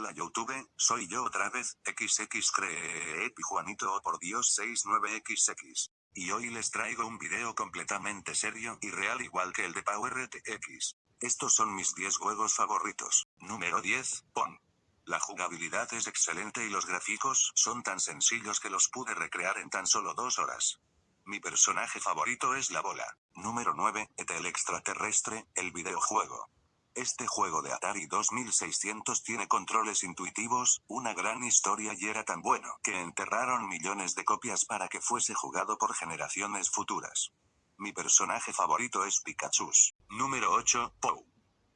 Hola YouTube, soy yo otra vez, XX cree Juanito oh por Dios 69XX. Y hoy les traigo un video completamente serio y real igual que el de Power RTX. Estos son mis 10 juegos favoritos. Número 10, PON. La jugabilidad es excelente y los gráficos son tan sencillos que los pude recrear en tan solo dos horas. Mi personaje favorito es la bola. Número 9, el extraterrestre, el videojuego. Este juego de Atari 2600 tiene controles intuitivos, una gran historia y era tan bueno que enterraron millones de copias para que fuese jugado por generaciones futuras. Mi personaje favorito es Pikachu. Número 8, Pou.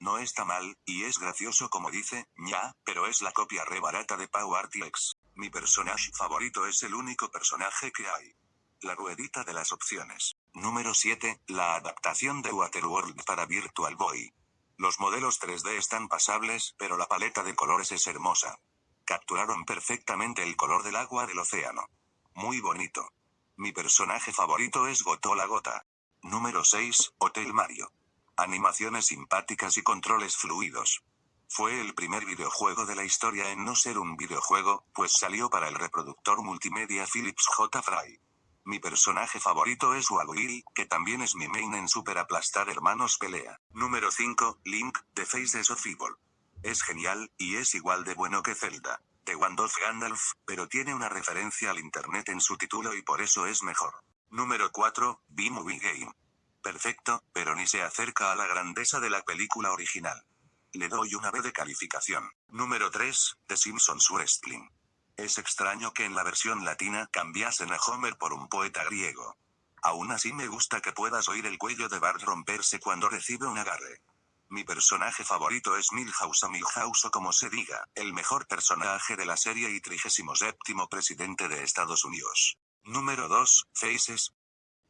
No está mal, y es gracioso como dice, ña, pero es la copia re barata de Pau RTX. Mi personaje favorito es el único personaje que hay. La ruedita de las opciones. Número 7, la adaptación de Waterworld para Virtual Boy. Los modelos 3D están pasables, pero la paleta de colores es hermosa. Capturaron perfectamente el color del agua del océano. Muy bonito. Mi personaje favorito es Goto la Gota. Número 6, Hotel Mario. Animaciones simpáticas y controles fluidos. Fue el primer videojuego de la historia en no ser un videojuego, pues salió para el reproductor multimedia Philips J. Fry. Mi personaje favorito es Waluigi, que también es mi main en Super Aplastar Hermanos Pelea. Número 5, Link, The Faces of Evil. Es genial, y es igual de bueno que Zelda. De Gandalf Gandalf, pero tiene una referencia al internet en su título y por eso es mejor. Número 4, B-Movie Game. Perfecto, pero ni se acerca a la grandeza de la película original. Le doy una B de calificación. Número 3, The Simpsons Wrestling. Es extraño que en la versión latina cambiasen a Homer por un poeta griego. Aún así me gusta que puedas oír el cuello de Bart romperse cuando recibe un agarre. Mi personaje favorito es Milhouse o Milhouse o como se diga, el mejor personaje de la serie y 37 presidente de Estados Unidos. Número 2, Faces.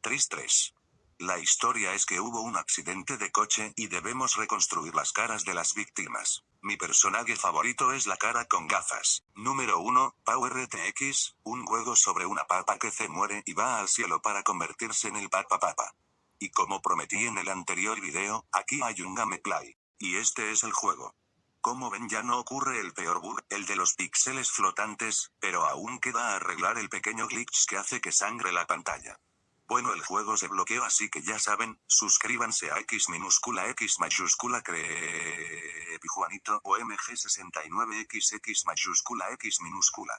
3-3. La historia es que hubo un accidente de coche y debemos reconstruir las caras de las víctimas. Mi personaje favorito es la cara con gafas. Número 1, Power RTX, un juego sobre una papa que se muere y va al cielo para convertirse en el Papa Papa. Y como prometí en el anterior video, aquí hay un gameplay. Y este es el juego. Como ven ya no ocurre el peor bug, el de los píxeles flotantes, pero aún queda arreglar el pequeño glitch que hace que sangre la pantalla. Bueno el juego se bloqueó así que ya saben, suscríbanse a X minúscula X mayúscula cree Juanito o MG69XX mayúscula X minúscula.